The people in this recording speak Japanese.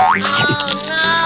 Oh, no!